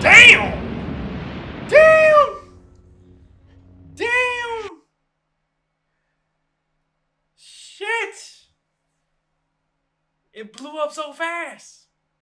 Damn! Damn! Damn! Shit! It blew up so fast.